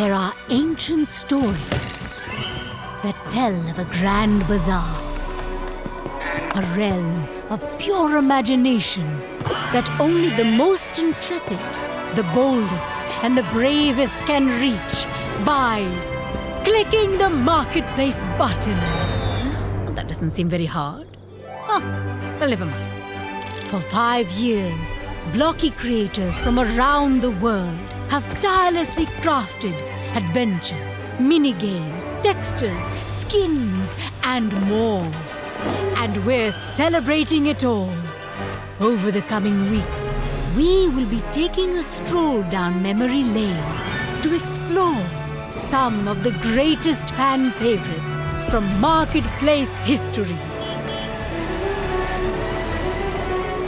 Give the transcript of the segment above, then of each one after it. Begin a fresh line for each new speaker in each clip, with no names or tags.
There are ancient stories that tell of a grand bazaar. A realm of pure imagination that only the most intrepid, the boldest, and the bravest can reach by clicking the marketplace button. Well, that doesn't seem very hard. Oh, well, never mind. For five years, blocky creators from around the world have tirelessly crafted adventures, mini-games, textures, skins, and more. And we're celebrating it all. Over the coming weeks, we will be taking a stroll down memory lane to explore some of the greatest fan favorites from marketplace history.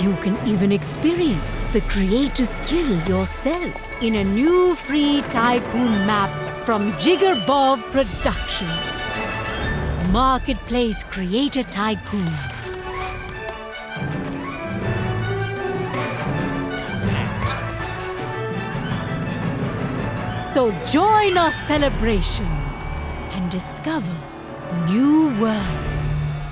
You can even experience the creator's thrill yourself in a new free tycoon map from Jigger Bob Productions. Marketplace Creator Tycoon. So join our celebration and discover new worlds.